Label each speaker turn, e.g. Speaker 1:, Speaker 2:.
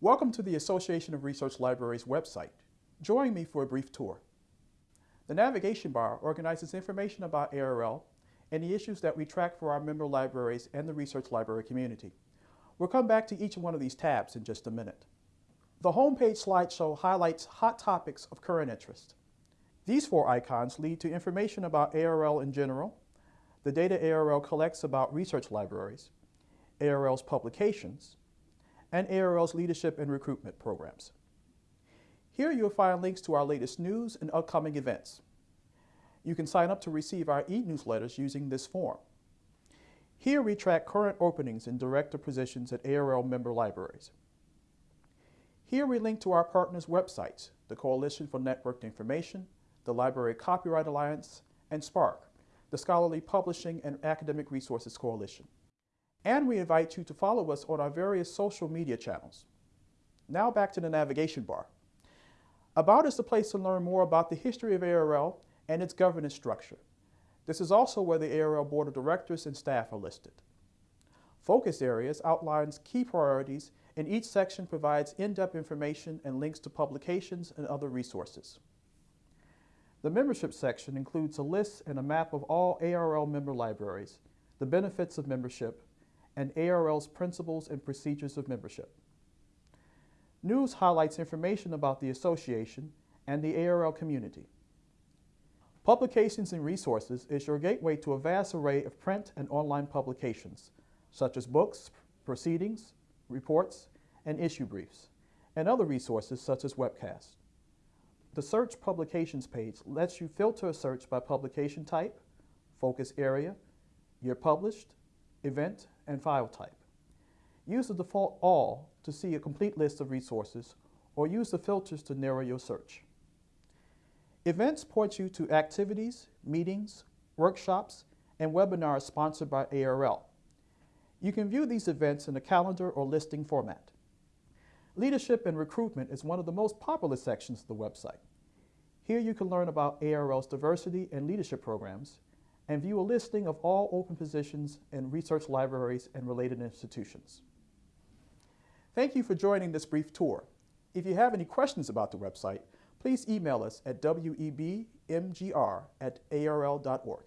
Speaker 1: Welcome to the Association of Research Libraries website. Join me for a brief tour. The navigation bar organizes information about ARL and the issues that we track for our member libraries and the research library community. We'll come back to each one of these tabs in just a minute. The homepage slideshow highlights hot topics of current interest. These four icons lead to information about ARL in general, the data ARL collects about research libraries, ARL's publications, and ARL's leadership and recruitment programs. Here you'll find links to our latest news and upcoming events. You can sign up to receive our e-newsletters using this form. Here we track current openings in director positions at ARL member libraries. Here we link to our partners' websites, the Coalition for Networked Information, the Library Copyright Alliance, and SPARC, the Scholarly Publishing and Academic Resources Coalition. And we invite you to follow us on our various social media channels. Now back to the navigation bar. About is the place to learn more about the history of ARL and its governance structure. This is also where the ARL Board of Directors and staff are listed. Focus areas outlines key priorities and each section provides in-depth information and links to publications and other resources. The membership section includes a list and a map of all ARL member libraries, the benefits of membership, and ARL's principles and procedures of membership. News highlights information about the association and the ARL community. Publications and Resources is your gateway to a vast array of print and online publications, such as books, proceedings, reports, and issue briefs, and other resources such as webcasts. The Search Publications page lets you filter a search by publication type, focus area, year published, event, and file type. Use the default All to see a complete list of resources, or use the filters to narrow your search. Events point you to activities, meetings, workshops, and webinars sponsored by ARL. You can view these events in a calendar or listing format. Leadership and recruitment is one of the most popular sections of the website. Here you can learn about ARL's diversity and leadership programs and view a listing of all open positions in research libraries and related institutions. Thank you for joining this brief tour. If you have any questions about the website, please email us at webmgr at arl.org.